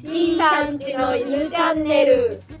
C さんちの犬チャンネル「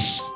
Psst.